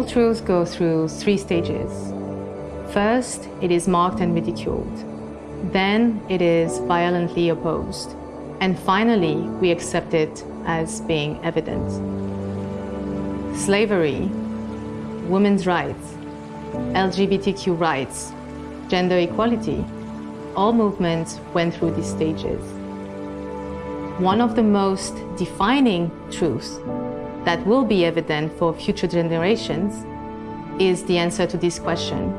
All truths go through three stages. First, it is mocked and ridiculed. Then it is violently opposed. And finally, we accept it as being evident. Slavery, women's rights, LGBTQ rights, gender equality, all movements went through these stages. One of the most defining truths that will be evident for future generations is the answer to this question.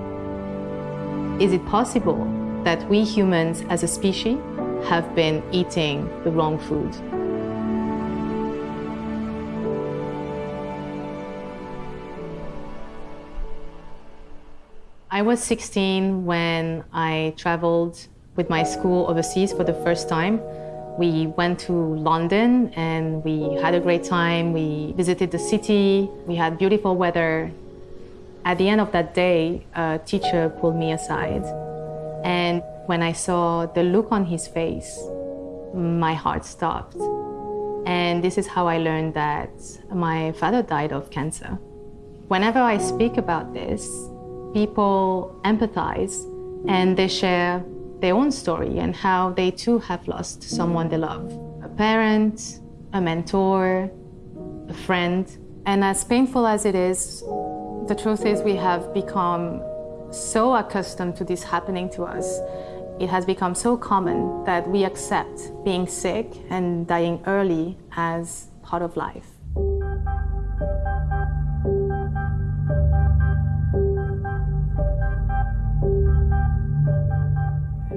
Is it possible that we humans as a species have been eating the wrong food? I was 16 when I traveled with my school overseas for the first time. We went to London and we had a great time. We visited the city. We had beautiful weather. At the end of that day, a teacher pulled me aside. And when I saw the look on his face, my heart stopped. And this is how I learned that my father died of cancer. Whenever I speak about this, people empathize and they share their own story and how they too have lost someone they love a parent, a mentor, a friend. And as painful as it is, the truth is we have become so accustomed to this happening to us. It has become so common that we accept being sick and dying early as part of life.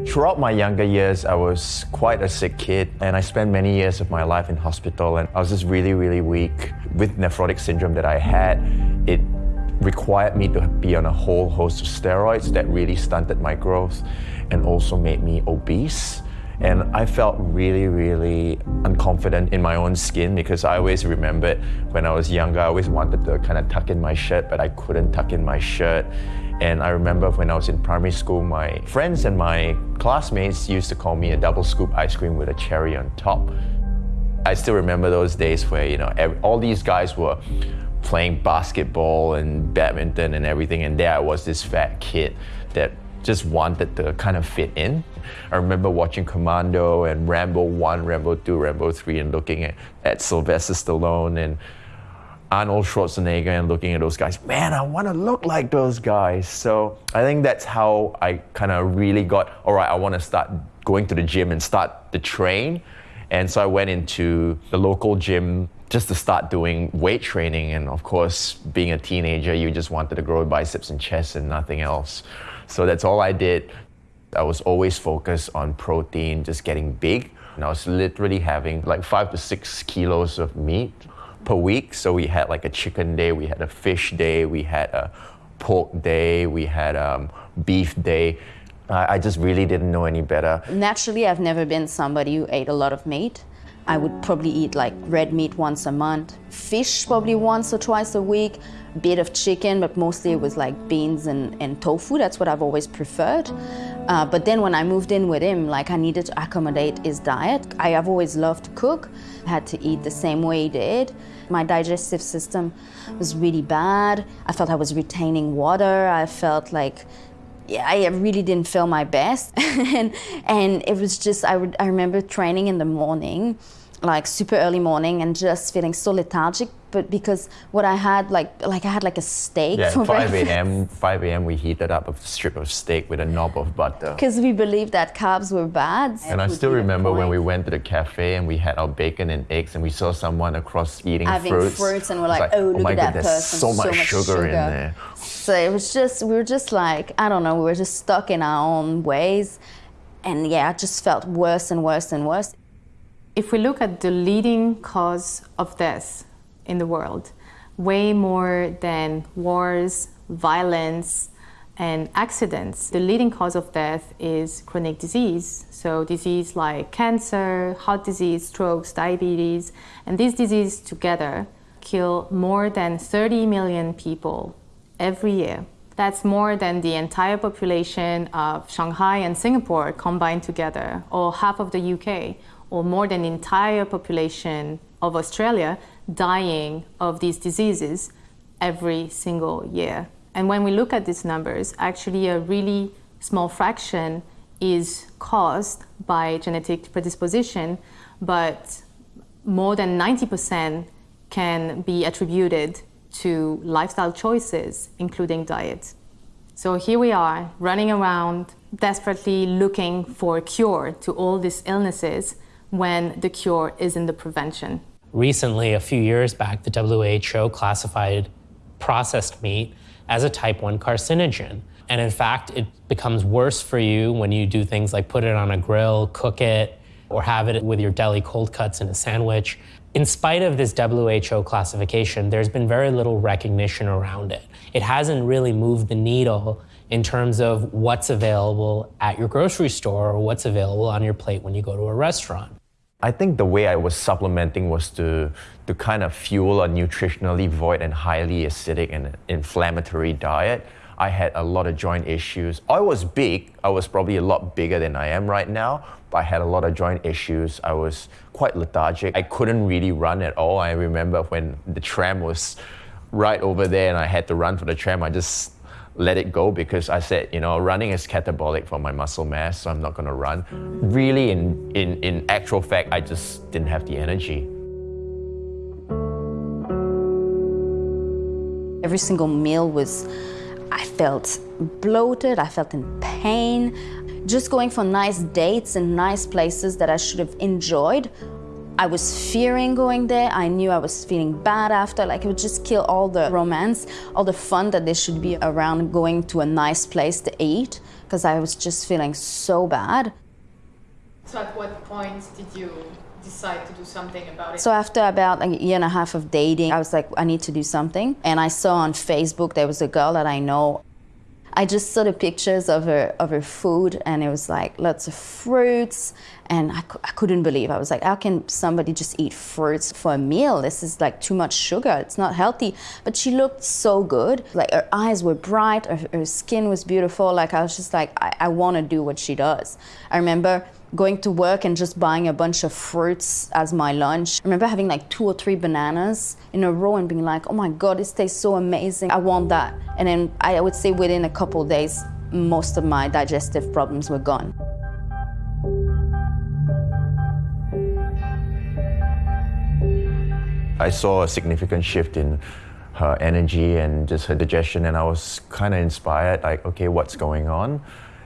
Throughout my younger years, I was quite a sick kid, and I spent many years of my life in hospital, and I was just really, really weak. With nephrotic syndrome that I had, it required me to be on a whole host of steroids that really stunted my growth and also made me obese. And I felt really, really unconfident in my own skin because I always remembered when I was younger, I always wanted to kind of tuck in my shirt, but I couldn't tuck in my shirt. And I remember when I was in primary school, my friends and my classmates used to call me a double scoop ice cream with a cherry on top. I still remember those days where, you know, all these guys were playing basketball and badminton and everything, and there I was, this fat kid that just wanted to kind of fit in. I remember watching Commando and Rambo 1, Rambo 2, Rambo 3, and looking at, at Sylvester Stallone and Arnold Schwarzenegger and looking at those guys, man, I want to look like those guys. So I think that's how I kind of really got, all right, I want to start going to the gym and start the train. And so I went into the local gym just to start doing weight training. And of course, being a teenager, you just wanted to grow biceps and chest and nothing else. So that's all I did. I was always focused on protein, just getting big. And I was literally having like five to six kilos of meat per week. So we had like a chicken day, we had a fish day, we had a pork day, we had um, beef day. I, I just really didn't know any better. Naturally, I've never been somebody who ate a lot of meat. I would probably eat like red meat once a month, fish probably once or twice a week, a bit of chicken, but mostly it was like beans and, and tofu. That's what I've always preferred. Uh, but then when I moved in with him, like I needed to accommodate his diet. I have always loved to cook. I had to eat the same way he did. My digestive system was really bad. I felt I was retaining water. I felt like yeah, I really didn't feel my best. and, and it was just, I, would, I remember training in the morning, like super early morning, and just feeling so lethargic. But because what I had, like, like I had like a steak Yeah, for 5 a.m. 5 a.m. we heated up a strip of steak with a knob of butter. Because we believed that carbs were bad. And I still remember when we went to the cafe and we had our bacon and eggs and we saw someone across eating Having fruits. fruits and we're It's like, oh, "Oh, look my at that God, there's person, so so much, much sugar, in there. So it was just, we were just like, I don't know, we were just stuck in our own ways. And yeah, I just felt worse and worse and worse. If we look at the leading cause of death in the world, way more than wars, violence, and accidents, the leading cause of death is chronic disease. So disease like cancer, heart disease, strokes, diabetes, and these diseases together kill more than 30 million people every year. That's more than the entire population of Shanghai and Singapore combined together, or half of the UK, or more than the entire population of Australia dying of these diseases every single year. And when we look at these numbers, actually a really small fraction is caused by genetic predisposition, but more than 90% can be attributed to lifestyle choices, including diet. So here we are, running around, desperately looking for a cure to all these illnesses when the cure is in the prevention. Recently, a few years back, the WHO classified processed meat as a type 1 carcinogen. And in fact, it becomes worse for you when you do things like put it on a grill, cook it, or have it with your deli cold cuts in a sandwich. In spite of this WHO classification, there's been very little recognition around it. It hasn't really moved the needle in terms of what's available at your grocery store or what's available on your plate when you go to a restaurant. I think the way I was supplementing was to, to kind of fuel a nutritionally void and highly acidic and inflammatory diet. I had a lot of joint issues. I was big, I was probably a lot bigger than I am right now, but I had a lot of joint issues. I was quite lethargic. I couldn't really run at all. I remember when the tram was right over there and I had to run for the tram, I just let it go because I said, you know, running is catabolic for my muscle mass, so I'm not going to run. Really, in, in, in actual fact, I just didn't have the energy. Every single meal was, I felt bloated, I felt in pain. Just going for nice dates and nice places that I should have enjoyed I was fearing going there. I knew I was feeling bad after. Like it would just kill all the romance, all the fun that there should be around going to a nice place to eat because I was just feeling so bad. So at what point did you decide to do something about it? So after about a year and a half of dating, I was like, I need to do something. And I saw on Facebook there was a girl that I know I just saw the pictures of her of her food, and it was like lots of fruits, and I, I couldn't believe. I was like, how can somebody just eat fruits for a meal? This is like too much sugar. It's not healthy. But she looked so good. Like her eyes were bright, her, her skin was beautiful. Like I was just like, I, I want to do what she does. I remember going to work and just buying a bunch of fruits as my lunch. I remember having like two or three bananas in a row and being like, oh my God, this tastes so amazing. I want that. And then I would say within a couple days, most of my digestive problems were gone. I saw a significant shift in her energy and just her digestion, and I was kind of inspired like, okay, what's going on?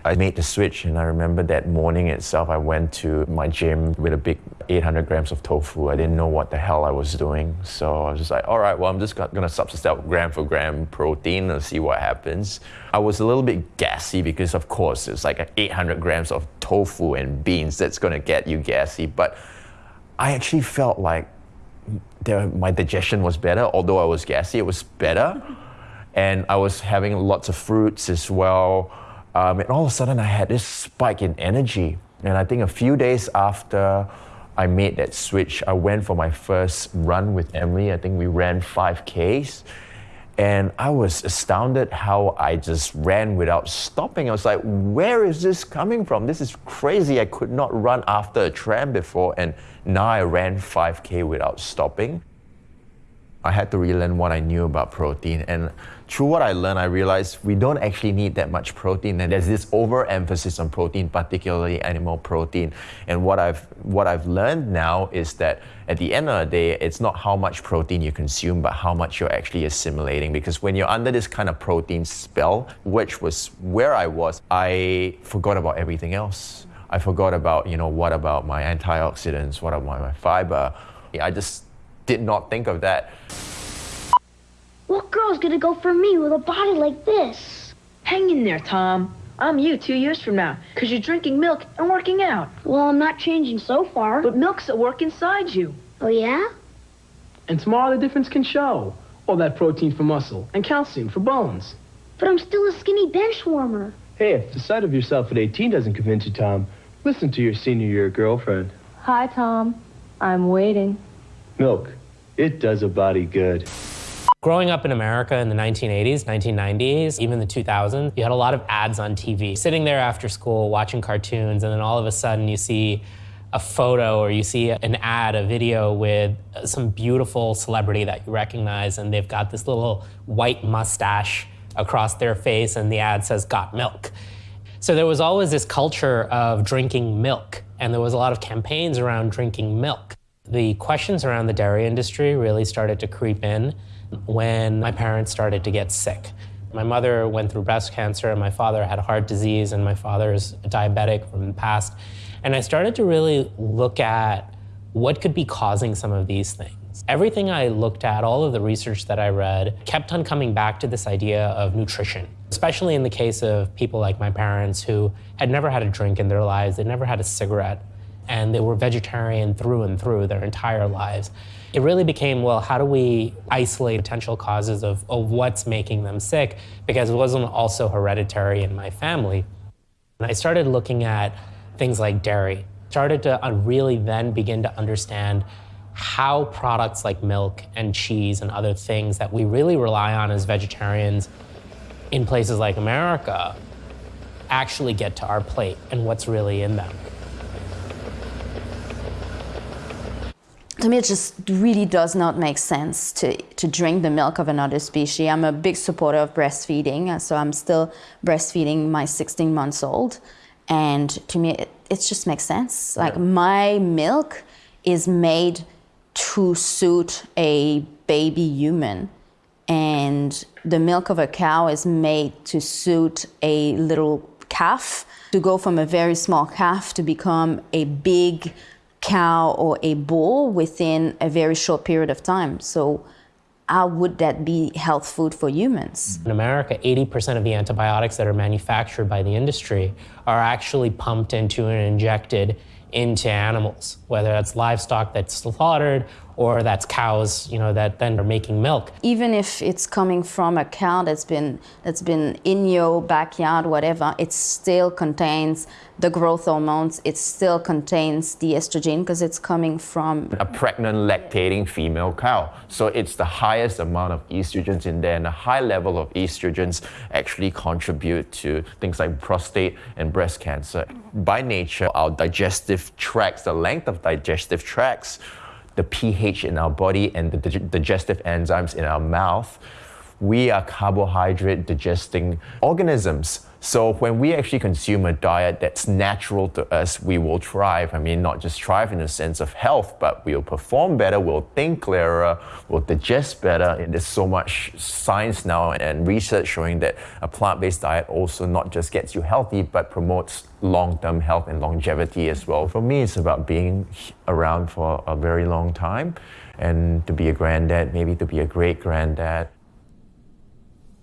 I made the switch, and I remember that morning itself, I went to my gym with a big 800 grams of tofu. I didn't know what the hell I was doing. So I was just like, all right, well, I'm just gonna substitute gram for gram protein and see what happens. I was a little bit gassy because, of course, it's like 800 grams of tofu and beans that's gonna get you gassy. But I actually felt like my digestion was better, although I was gassy, it was better. And I was having lots of fruits as well. Um, and all of a sudden, I had this spike in energy. And I think a few days after I made that switch, I went for my first run with Emily. I think we ran 5Ks. And I was astounded how I just ran without stopping. I was like, where is this coming from? This is crazy. I could not run after a tram before, and now I ran 5K without stopping. I had to relearn what I knew about protein. And through what I learned, I realized we don't actually need that much protein. And there's this overemphasis on protein, particularly animal protein. And what I've what I've learned now is that at the end of the day, it's not how much protein you consume, but how much you're actually assimilating. Because when you're under this kind of protein spell, which was where I was, I forgot about everything else. I forgot about, you know, what about my antioxidants? What about my fiber? I just did not think of that. What girl's gonna go for me with a body like this? Hang in there, Tom. I'm you two years from now, because you're drinking milk and working out. Well, I'm not changing so far. But milk's at work inside you. Oh, yeah? And tomorrow the difference can show. All that protein for muscle and calcium for bones. But I'm still a skinny bench warmer. Hey, if the sight of yourself at 18 doesn't convince you, Tom, listen to your senior year girlfriend. Hi, Tom. I'm waiting. Milk. It does a body good. Growing up in America in the 1980s, 1990s, even the 2000s, you had a lot of ads on TV. Sitting there after school watching cartoons, and then all of a sudden you see a photo or you see an ad, a video with some beautiful celebrity that you recognize, and they've got this little white mustache across their face, and the ad says, Got milk. So there was always this culture of drinking milk, and there was a lot of campaigns around drinking milk. The questions around the dairy industry really started to creep in when my parents started to get sick. My mother went through breast cancer, and my father had heart disease, and my father's diabetic from the past. And I started to really look at what could be causing some of these things. Everything I looked at, all of the research that I read, kept on coming back to this idea of nutrition, especially in the case of people like my parents who had never had a drink in their lives, they never had a cigarette, and they were vegetarian through and through their entire lives. It really became, well, how do we isolate potential causes of, of what's making them sick? Because it wasn't also hereditary in my family. And I started looking at things like dairy, started to uh, really then begin to understand how products like milk and cheese and other things that we really rely on as vegetarians in places like America actually get to our plate and what's really in them. To me, it just really does not make sense to, to drink the milk of another species. I'm a big supporter of breastfeeding, uh, so I'm still breastfeeding my 16 months old. And to me, it, it just makes sense. Like yeah. my milk is made to suit a baby human, and the milk of a cow is made to suit a little calf. To go from a very small calf to become a big cow or a bull within a very short period of time. So how would that be health food for humans? In America, 80% of the antibiotics that are manufactured by the industry are actually pumped into and injected into animals, whether that's livestock that's slaughtered or that's cows, you know, that then are making milk. Even if it's coming from a cow that's been that's been in your backyard, whatever, it still contains the growth hormones. It still contains the estrogen because it's coming from a pregnant lactating female cow. So it's the highest amount of estrogens in there, and a high level of estrogens actually contribute to things like prostate and breast cancer. By nature, our digestive tracts, the length of digestive tracts the pH in our body and the digestive enzymes in our mouth, we are carbohydrate digesting organisms. So when we actually consume a diet that's natural to us, we will thrive. I mean, not just thrive in the sense of health, but we'll perform better, we'll think clearer, we'll digest better. And there's so much science now and research showing that a plant-based diet also not just gets you healthy, but promotes long-term health and longevity as well. For me, it's about being around for a very long time and to be a granddad, maybe to be a great granddad.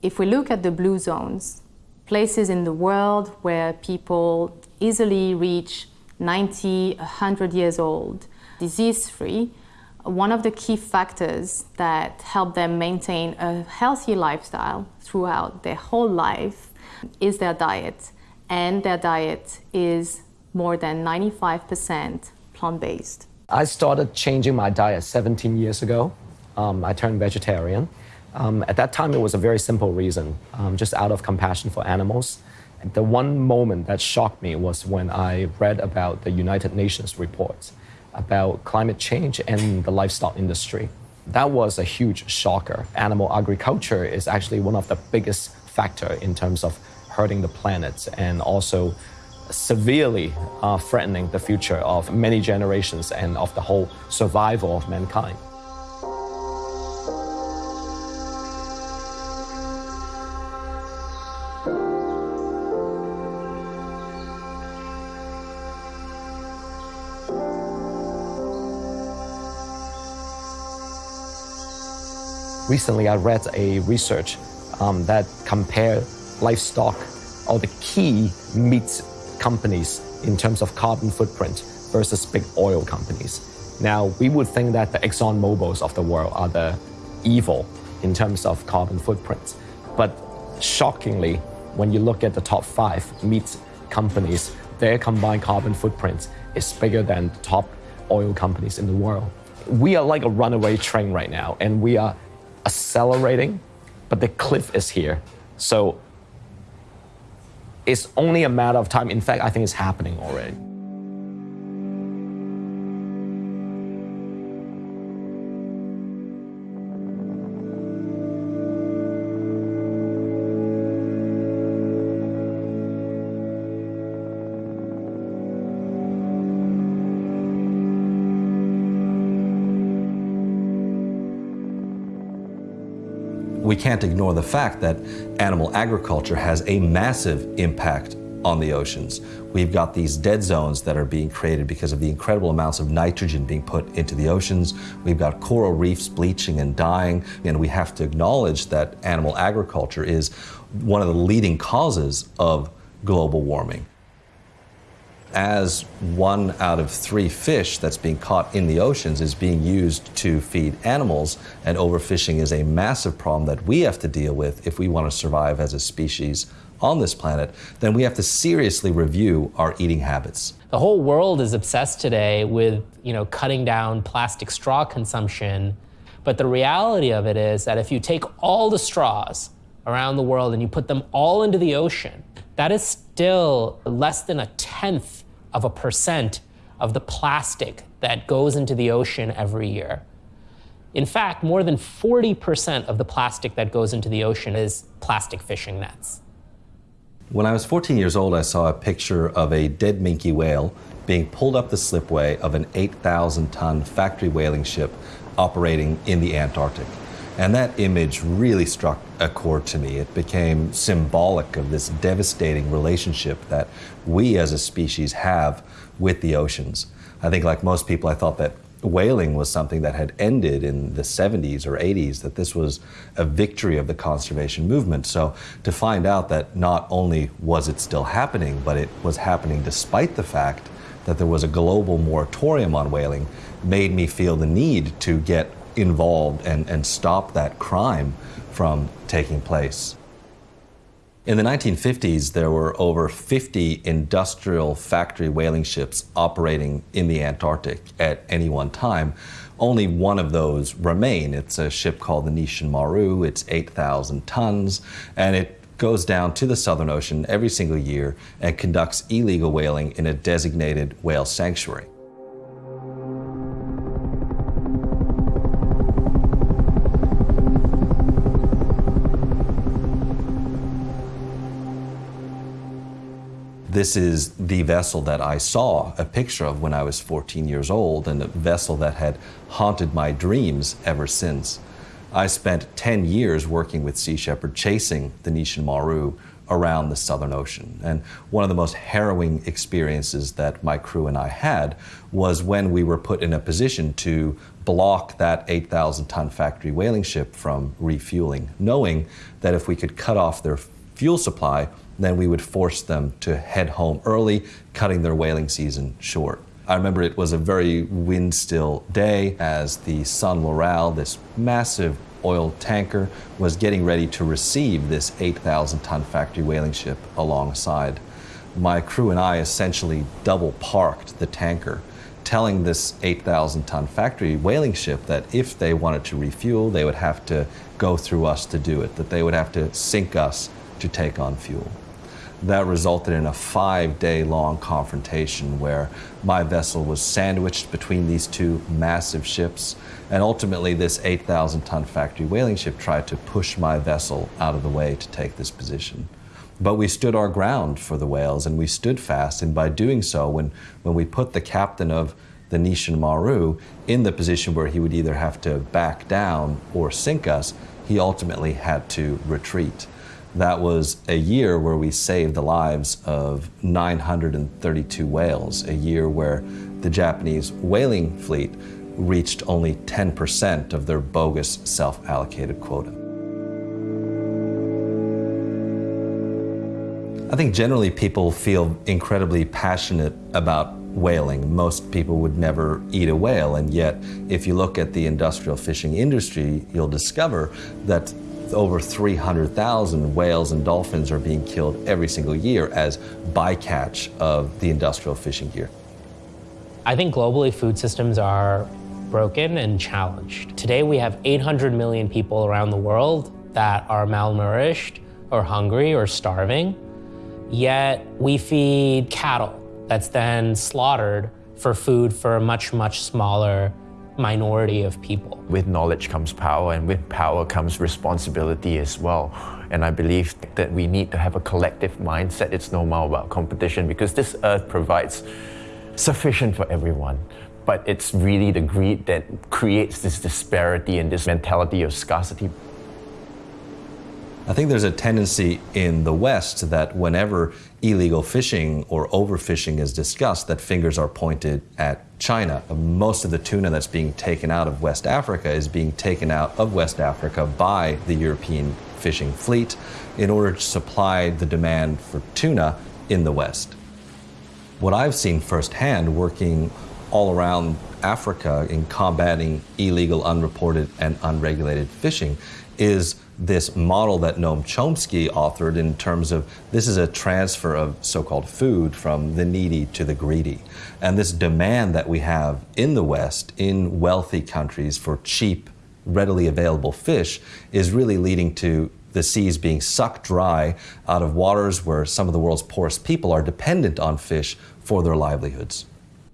If we look at the blue zones, places in the world where people easily reach 90, 100 years old, disease-free, one of the key factors that help them maintain a healthy lifestyle throughout their whole life is their diet. And their diet is more than 95% plant-based. I started changing my diet 17 years ago. Um, I turned vegetarian. Um, at that time, it was a very simple reason, um, just out of compassion for animals. The one moment that shocked me was when I read about the United Nations report about climate change and the livestock industry. That was a huge shocker. Animal agriculture is actually one of the biggest factor in terms of hurting the planet and also severely uh, threatening the future of many generations and of the whole survival of mankind. Recently, I read a research um, that compared livestock or the key meat companies in terms of carbon footprint versus big oil companies. Now, we would think that the Exxon Mobils of the world are the evil in terms of carbon footprint. But shockingly, when you look at the top five meat companies, their combined carbon footprint is bigger than the top oil companies in the world. We are like a runaway train right now, and we are accelerating, but the cliff is here. So it's only a matter of time. In fact, I think it's happening already. We can't ignore the fact that animal agriculture has a massive impact on the oceans. We've got these dead zones that are being created because of the incredible amounts of nitrogen being put into the oceans. We've got coral reefs bleaching and dying, and we have to acknowledge that animal agriculture is one of the leading causes of global warming. As one out of three fish that's being caught in the oceans is being used to feed animals, and overfishing is a massive problem that we have to deal with if we want to survive as a species on this planet, then we have to seriously review our eating habits. The whole world is obsessed today with, you know, cutting down plastic straw consumption. But the reality of it is that if you take all the straws around the world and you put them all into the ocean, that is still less than a tenth of a percent of the plastic that goes into the ocean every year. In fact, more than 40% of the plastic that goes into the ocean is plastic fishing nets. When I was 14 years old, I saw a picture of a dead minke whale being pulled up the slipway of an 8,000 ton factory whaling ship operating in the Antarctic. And that image really struck a chord to me. It became symbolic of this devastating relationship that we as a species have with the oceans. I think, like most people, I thought that whaling was something that had ended in the 70s or 80s, that this was a victory of the conservation movement. So to find out that not only was it still happening, but it was happening despite the fact that there was a global moratorium on whaling made me feel the need to get involved and, and stop that crime from taking place. In the 1950s, there were over 50 industrial factory whaling ships operating in the Antarctic at any one time. Only one of those remain. It's a ship called the Nisshin Maru. It's 8,000 tons, and it goes down to the Southern Ocean every single year and conducts illegal whaling in a designated whale sanctuary. This is the vessel that I saw a picture of when I was 14 years old, and a vessel that had haunted my dreams ever since. I spent 10 years working with Sea Shepherd chasing the Nisshin Maru around the Southern Ocean. And one of the most harrowing experiences that my crew and I had was when we were put in a position to block that 8,000 ton factory whaling ship from refueling, knowing that if we could cut off their fuel supply, then we would force them to head home early, cutting their whaling season short. I remember it was a very wind still day as the Sun Laurel, this massive oil tanker, was getting ready to receive this 8,000 ton factory whaling ship alongside. My crew and I essentially double parked the tanker, telling this 8,000 ton factory whaling ship that if they wanted to refuel, they would have to go through us to do it, that they would have to sink us to take on fuel that resulted in a five day long confrontation where my vessel was sandwiched between these two massive ships. And ultimately, this 8,000 ton factory whaling ship tried to push my vessel out of the way to take this position. But we stood our ground for the whales and we stood fast. And by doing so, when, when we put the captain of the Nisshin Maru in the position where he would either have to back down or sink us, he ultimately had to retreat. That was a year where we saved the lives of 932 whales, a year where the Japanese whaling fleet reached only 10% of their bogus self allocated quota. I think generally people feel incredibly passionate about whaling. Most people would never eat a whale, and yet, if you look at the industrial fishing industry, you'll discover that over 300,000 whales and dolphins are being killed every single year as bycatch of the industrial fishing gear. I think globally food systems are broken and challenged. Today we have 800 million people around the world that are malnourished or hungry or starving, yet we feed cattle that's then slaughtered for food for a much, much smaller minority of people. With knowledge comes power, and with power comes responsibility as well. And I believe that we need to have a collective mindset. It's no more about competition because this earth provides sufficient for everyone. But it's really the greed that creates this disparity and this mentality of scarcity. I think there's a tendency in the West that whenever illegal fishing or overfishing is discussed, that fingers are pointed at China. Most of the tuna that's being taken out of West Africa is being taken out of West Africa by the European fishing fleet in order to supply the demand for tuna in the West. What I've seen firsthand working all around Africa in combating illegal, unreported, and unregulated fishing is this model that Noam Chomsky authored in terms of this is a transfer of so called food from the needy to the greedy. And this demand that we have in the West, in wealthy countries, for cheap, readily available fish is really leading to the seas being sucked dry out of waters where some of the world's poorest people are dependent on fish for their livelihoods.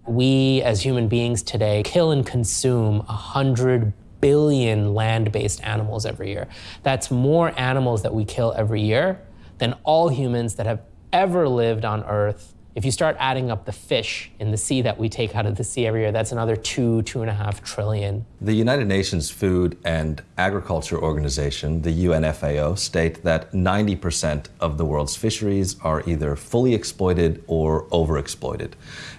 We as human beings today kill and consume 100 billion land based animals every year. That's more animals that we kill every year than all humans that have ever lived on Earth. If you start adding up the fish in the sea that we take out of the sea every year, that's another two, two and a half trillion. The United Nations Food and Agriculture Organization, the UNFAO, state that 90% of the world's fisheries are either fully exploited or overexploited.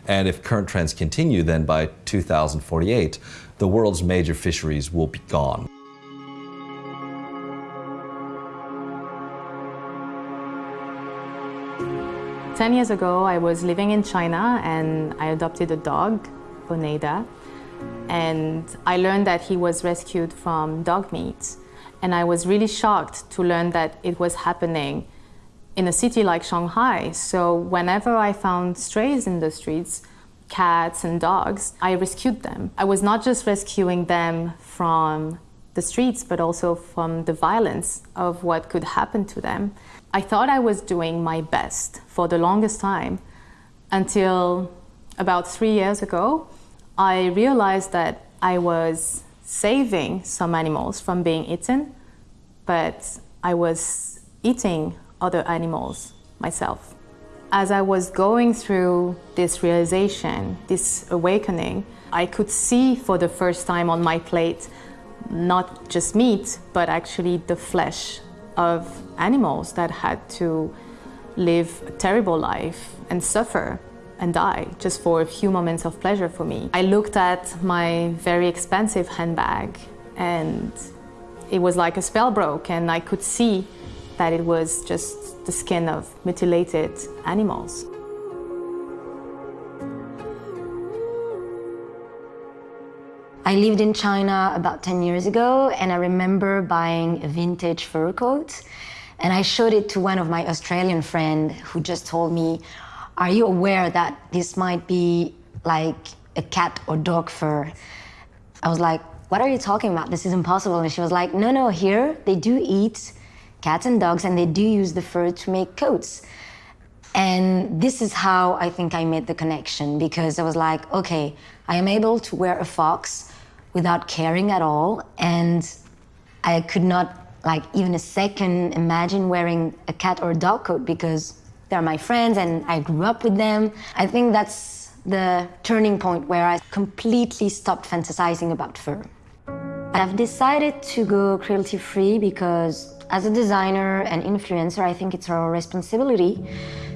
And if current trends continue, then by 2048, the world's major fisheries will be gone. Ten years ago, I was living in China and I adopted a dog, Oneida, and I learned that he was rescued from dog meat. And I was really shocked to learn that it was happening in a city like Shanghai. So whenever I found strays in the streets, cats and dogs, I rescued them. I was not just rescuing them from the streets, but also from the violence of what could happen to them. I thought I was doing my best for the longest time until about three years ago. I realized that I was saving some animals from being eaten, but I was eating other animals myself. As I was going through this realization, this awakening, I could see for the first time on my plate not just meat, but actually the flesh of animals that had to live a terrible life and suffer and die just for a few moments of pleasure for me. I looked at my very expensive handbag and it was like a spell broke and I could see that it was just the skin of mutilated animals. I lived in China about 10 years ago, and I remember buying a vintage fur coat. And I showed it to one of my Australian friends who just told me, Are you aware that this might be like a cat or dog fur? I was like, What are you talking about? This is impossible. And she was like, No, no, here they do eat cats and dogs, and they do use the fur to make coats. And this is how I think I made the connection because I was like, okay, I am able to wear a fox without caring at all. And I could not, like, even a second imagine wearing a cat or a dog coat because they're my friends and I grew up with them. I think that's the turning point where I completely stopped fantasizing about fur. I've decided to go cruelty free because as a designer and influencer, I think it's our responsibility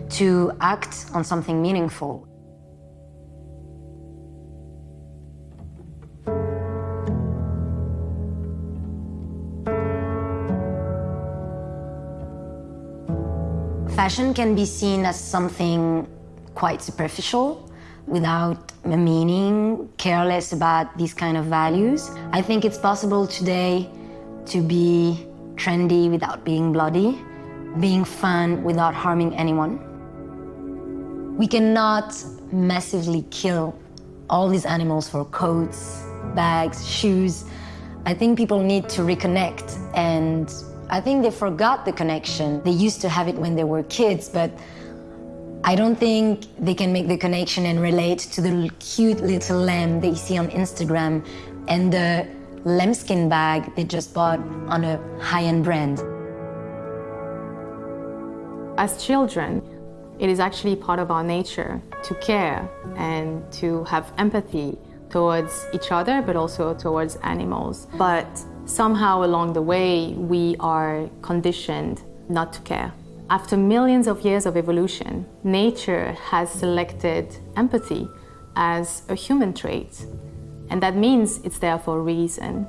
to act on something meaningful. Fashion can be seen as something quite superficial without meaning, careless about these kind of values. I think it's possible today to be trendy without being bloody, being fun without harming anyone. We cannot massively kill all these animals for coats, bags, shoes. I think people need to reconnect and I think they forgot the connection. They used to have it when they were kids, but I don't think they can make the connection and relate to the cute little lamb they see on Instagram and the lambskin bag they just bought on a high-end brand. As children, it is actually part of our nature to care and to have empathy towards each other, but also towards animals. But somehow along the way, we are conditioned not to care. After millions of years of evolution, nature has selected empathy as a human trait. And that means it's there for a reason.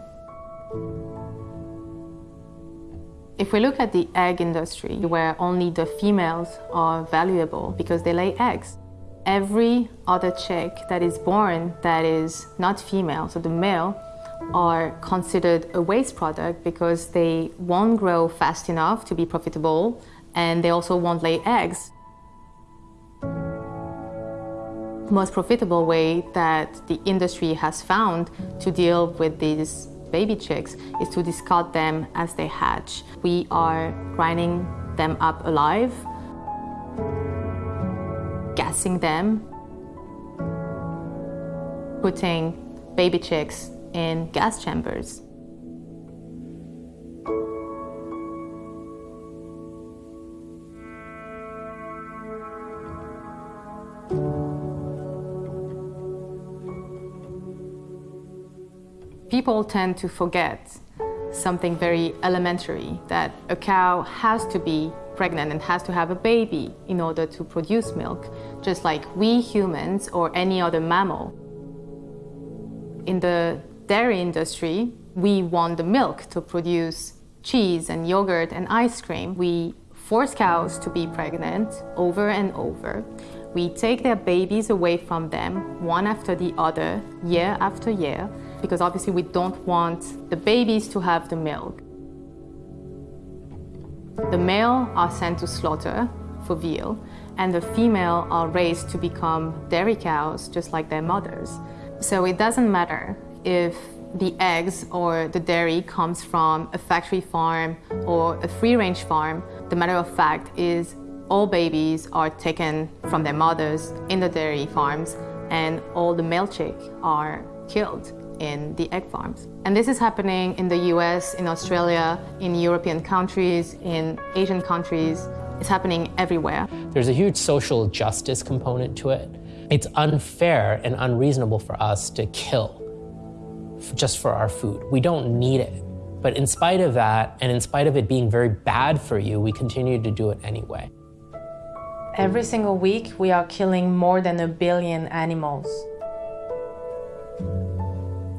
If we look at the egg industry, where only the females are valuable because they lay eggs, every other chick that is born that is not female, so the male, are considered a waste product because they won't grow fast enough to be profitable and they also won't lay eggs. Most profitable way that the industry has found to deal with these baby chicks is to discard them as they hatch. We are grinding them up alive, gassing them, putting baby chicks in gas chambers. People tend to forget something very elementary that a cow has to be pregnant and has to have a baby in order to produce milk, just like we humans or any other mammal. In the dairy industry, we want the milk to produce cheese and yogurt and ice cream. We force cows to be pregnant over and over. We take their babies away from them one after the other, year after year, because obviously we don't want the babies to have the milk. The male are sent to slaughter for veal, and the female are raised to become dairy cows just like their mothers. So it doesn't matter if the eggs or the dairy comes from a factory farm or a free range farm. The matter of fact is all babies are taken from their mothers in the dairy farms and all the male chicks are killed in the egg farms. And this is happening in the US, in Australia, in European countries, in Asian countries. It's happening everywhere. There's a huge social justice component to it. It's unfair and unreasonable for us to kill just for our food. We don't need it. But in spite of that, and in spite of it being very bad for you, we continue to do it anyway. Every single week, we are killing more than a billion animals.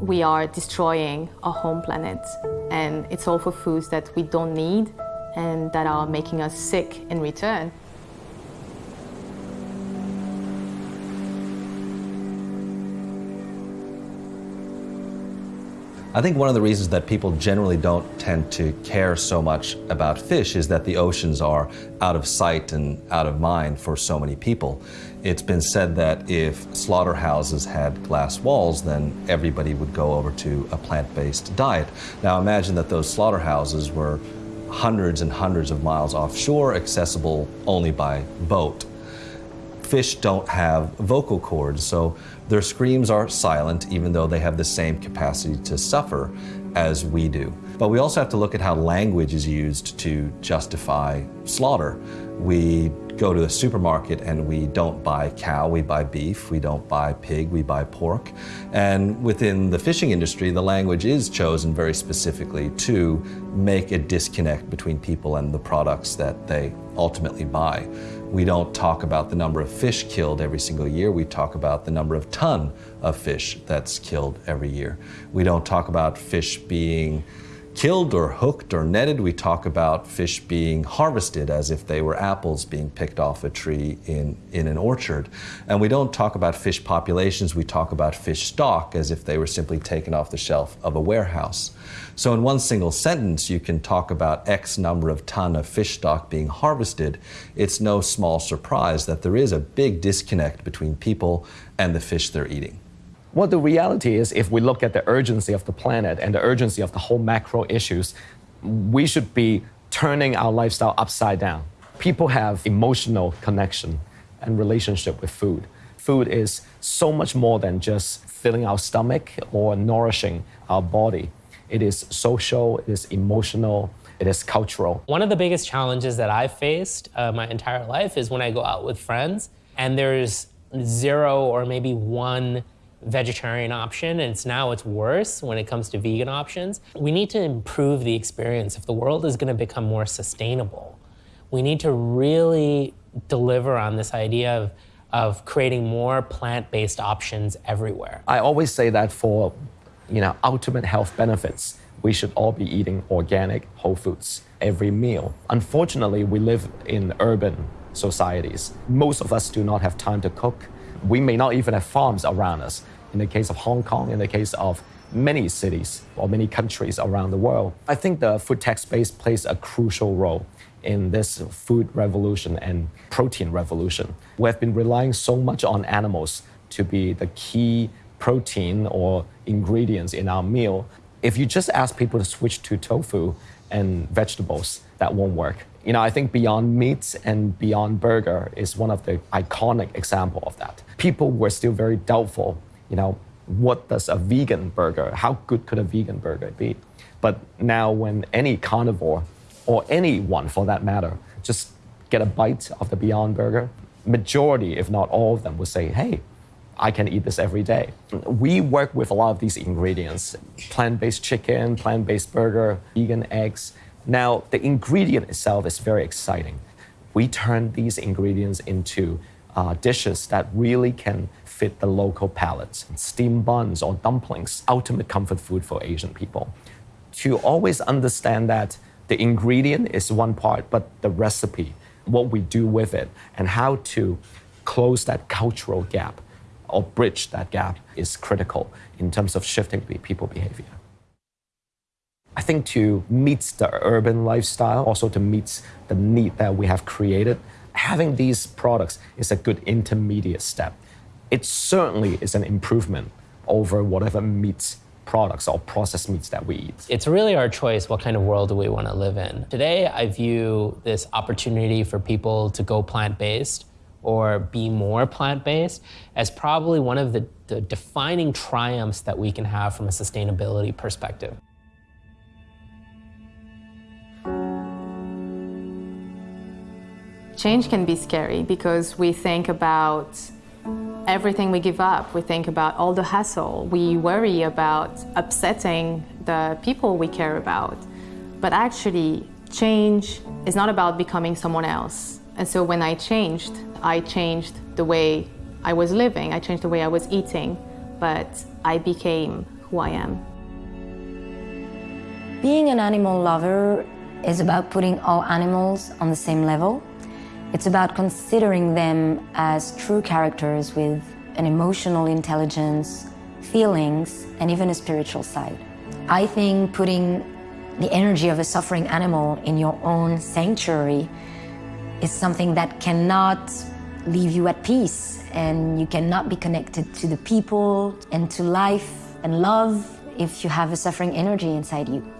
We are destroying our home planet, and it's all for foods that we don't need and that are making us sick in return. I think one of the reasons that people generally don't tend to care so much about fish is that the oceans are out of sight and out of mind for so many people. It's been said that if slaughterhouses had glass walls, then everybody would go over to a plant based diet. Now imagine that those slaughterhouses were hundreds and hundreds of miles offshore, accessible only by boat fish don't have vocal cords, so their screams are silent even though they have the same capacity to suffer as we do. But we also have to look at how language is used to justify slaughter. We go to the supermarket and we don't buy cow, we buy beef, we don't buy pig, we buy pork. And within the fishing industry, the language is chosen very specifically to make a disconnect between people and the products that they ultimately buy. We don't talk about the number of fish killed every single year. We talk about the number of ton of fish that's killed every year. We don't talk about fish being killed or hooked or netted. We talk about fish being harvested as if they were apples being picked off a tree in, in an orchard. And we don't talk about fish populations. We talk about fish stock as if they were simply taken off the shelf of a warehouse. So in one single sentence, you can talk about X number of ton of fish stock being harvested. It's no small surprise that there is a big disconnect between people and the fish they're eating. Well, the reality is, if we look at the urgency of the planet and the urgency of the whole macro issues, we should be turning our lifestyle upside down. People have emotional connection and relationship with food. Food is so much more than just filling our stomach or nourishing our body. It is social, it is emotional, it is cultural. One of the biggest challenges that I've faced uh, my entire life is when I go out with friends and there's zero or maybe one vegetarian option and it's now it's worse when it comes to vegan options. We need to improve the experience if the world is going to become more sustainable. We need to really deliver on this idea of of creating more plant-based options everywhere. I always say that for you know ultimate health benefits, we should all be eating organic whole foods every meal. Unfortunately, we live in urban societies. Most of us do not have time to cook. We may not even have farms around us. In the case of Hong Kong, in the case of many cities or many countries around the world, I think the food tech space plays a crucial role in this food revolution and protein revolution. We have been relying so much on animals to be the key protein or ingredients in our meal. If you just ask people to switch to tofu and vegetables, that won't work. You know, I think Beyond Meat and Beyond Burger is one of the iconic example of that. People were still very doubtful, you know, what does a vegan burger, how good could a vegan burger be? But now when any carnivore or anyone for that matter, just get a bite of the Beyond Burger, majority, if not all of them, would say, hey, I can eat this every day. We work with a lot of these ingredients plant based chicken, plant based burger, vegan eggs. Now, the ingredient itself is very exciting. We turn these ingredients into uh, dishes that really can fit the local palates. Steamed buns or dumplings, ultimate comfort food for Asian people. To always understand that the ingredient is one part, but the recipe, what we do with it, and how to close that cultural gap or bridge that gap is critical in terms of shifting people behavior. I think to meet the urban lifestyle, also to meet the need that we have created, having these products is a good intermediate step. It certainly is an improvement over whatever meats products or processed meats that we eat. It's really our choice what kind of world do we want to live in. Today, I view this opportunity for people to go plant based or be more plant based as probably one of the, the defining triumphs that we can have from a sustainability perspective. Change can be scary because we think about everything we give up. We think about all the hassle. We worry about upsetting the people we care about. But actually, change is not about becoming someone else. And so when I changed, I changed the way I was living, I changed the way I was eating, but I became who I am. Being an animal lover is about putting all animals on the same level it's about considering them as true characters with an emotional intelligence, feelings, and even a spiritual side. I think putting the energy of a suffering animal in your own sanctuary is something that cannot leave you at peace and you cannot be connected to the people and to life and love if you have a suffering energy inside you.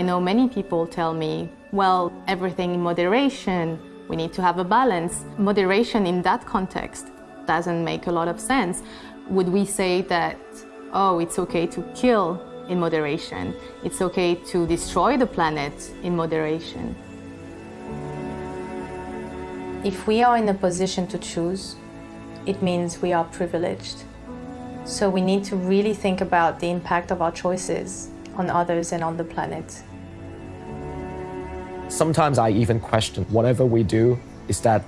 I know many people tell me, well, everything in moderation, we need to have a balance. Moderation in that context doesn't make a lot of sense. Would we say that, oh, it's okay to kill in moderation? It's okay to destroy the planet in moderation? If we are in a position to choose, it means we are privileged. So we need to really think about the impact of our choices on others and on the planet. Sometimes I even question whatever we do, is that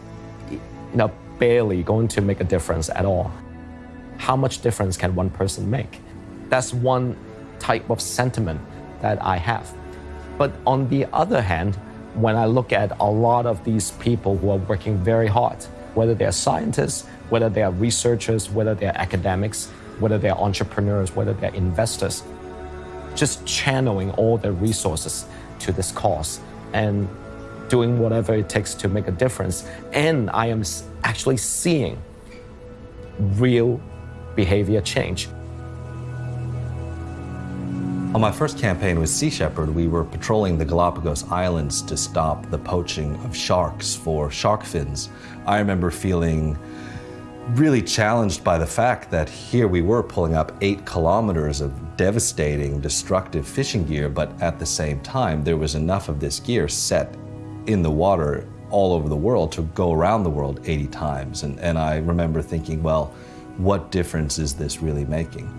you know, barely going to make a difference at all? How much difference can one person make? That's one type of sentiment that I have. But on the other hand, when I look at a lot of these people who are working very hard, whether they're scientists, whether they are researchers, whether they're academics, whether they're entrepreneurs, whether they're investors, just channeling all their resources to this cause and doing whatever it takes to make a difference. And I am actually seeing real behavior change. On my first campaign with Sea Shepherd, we were patrolling the Galapagos Islands to stop the poaching of sharks for shark fins. I remember feeling really challenged by the fact that here we were pulling up eight kilometers of devastating, destructive fishing gear, but at the same time, there was enough of this gear set in the water all over the world to go around the world 80 times. And, and I remember thinking, well, what difference is this really making?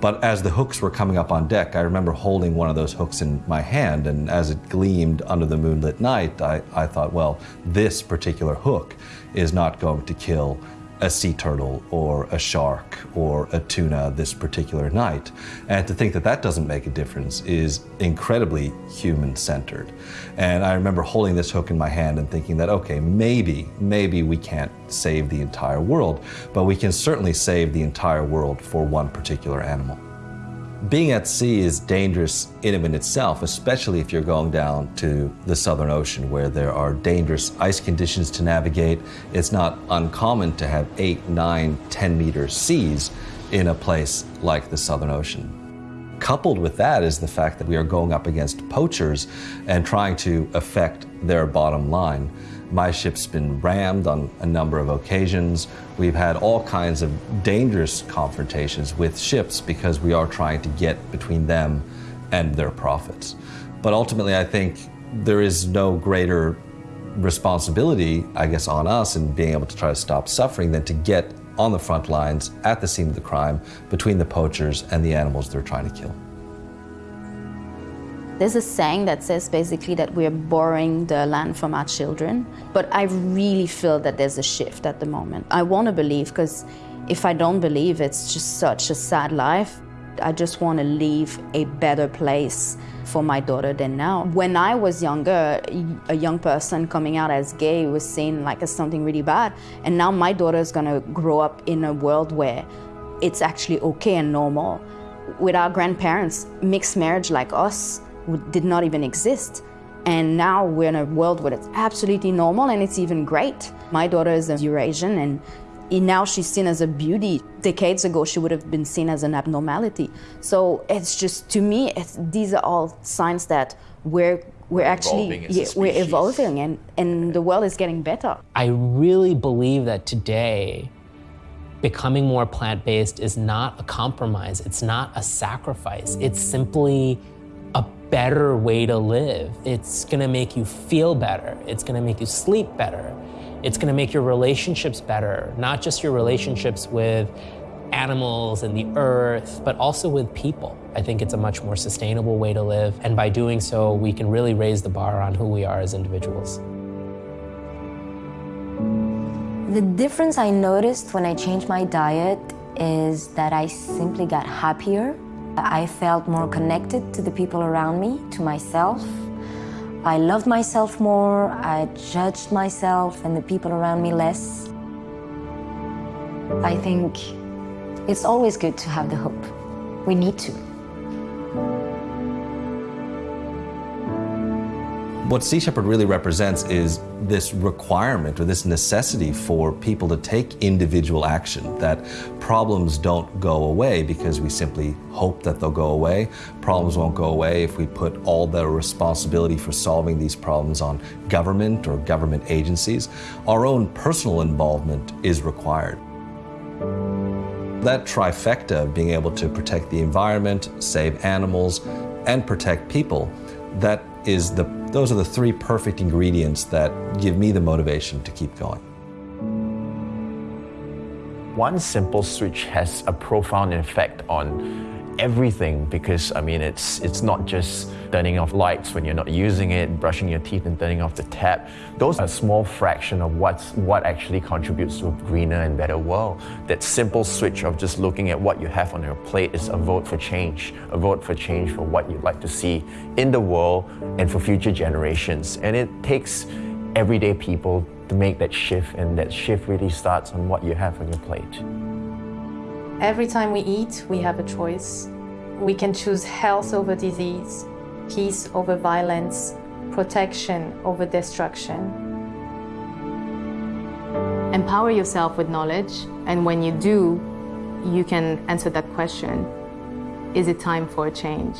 But as the hooks were coming up on deck, I remember holding one of those hooks in my hand, and as it gleamed under the moonlit night, I, I thought, well, this particular hook is not going to kill a sea turtle or a shark or a tuna this particular night. And to think that that doesn't make a difference is incredibly human centered. And I remember holding this hook in my hand and thinking that, okay, maybe, maybe we can't save the entire world, but we can certainly save the entire world for one particular animal. Being at sea is dangerous in and of itself, especially if you're going down to the Southern Ocean where there are dangerous ice conditions to navigate. It's not uncommon to have eight, nine, 10 meter seas in a place like the Southern Ocean. Coupled with that is the fact that we are going up against poachers and trying to affect their bottom line. My ship's been rammed on a number of occasions. We've had all kinds of dangerous confrontations with ships because we are trying to get between them and their profits. But ultimately, I think there is no greater responsibility, I guess, on us in being able to try to stop suffering than to get on the front lines at the scene of the crime between the poachers and the animals they're trying to kill. There's a saying that says basically that we're borrowing the land from our children, but I really feel that there's a shift at the moment. I want to believe because if I don't believe, it's just such a sad life. I just want to leave a better place for my daughter than now. When I was younger, a young person coming out as gay was seen like as something really bad, and now my daughter is going to grow up in a world where it's actually okay and normal. With our grandparents, mixed marriage like us did not even exist. And now we're in a world where it's absolutely normal and it's even great. My daughter is a Eurasian and now she's seen as a beauty. Decades ago, she would have been seen as an abnormality. So it's just, to me, these are all signs that we're we're, actually yeah, we're evolving and, and the world is getting better. I really believe that today becoming more plant-based is not a compromise. It's not a sacrifice. It's simply better way to live. It's gonna make you feel better. It's gonna make you sleep better. It's gonna make your relationships better, not just your relationships with animals and the earth, but also with people. I think it's a much more sustainable way to live. And by doing so, we can really raise the bar on who we are as individuals. The difference I noticed when I changed my diet is that I simply got happier I felt more connected to the people around me, to myself. I loved myself more, I judged myself and the people around me less. I think it's always good to have the hope. We need to. What Sea Shepherd really represents is this requirement or this necessity for people to take individual action, that problems don't go away because we simply hope that they'll go away. Problems won't go away if we put all the responsibility for solving these problems on government or government agencies. Our own personal involvement is required. That trifecta of being able to protect the environment, save animals, and protect people, that is the those are the three perfect ingredients that give me the motivation to keep going. One simple switch has a profound effect on everything because I mean it's it's not just turning off lights when you're not using it, brushing your teeth and turning off the tap. Those are a small fraction of what's what actually contributes to a greener and better world. That simple switch of just looking at what you have on your plate is a vote for change, a vote for change for what you'd like to see in the world and for future generations. And it takes everyday people to make that shift and that shift really starts on what you have on your plate. Every time we eat, we have a choice. We can choose health over disease, peace over violence, protection over destruction. Empower yourself with knowledge, and when you do, you can answer that question Is it time for a change?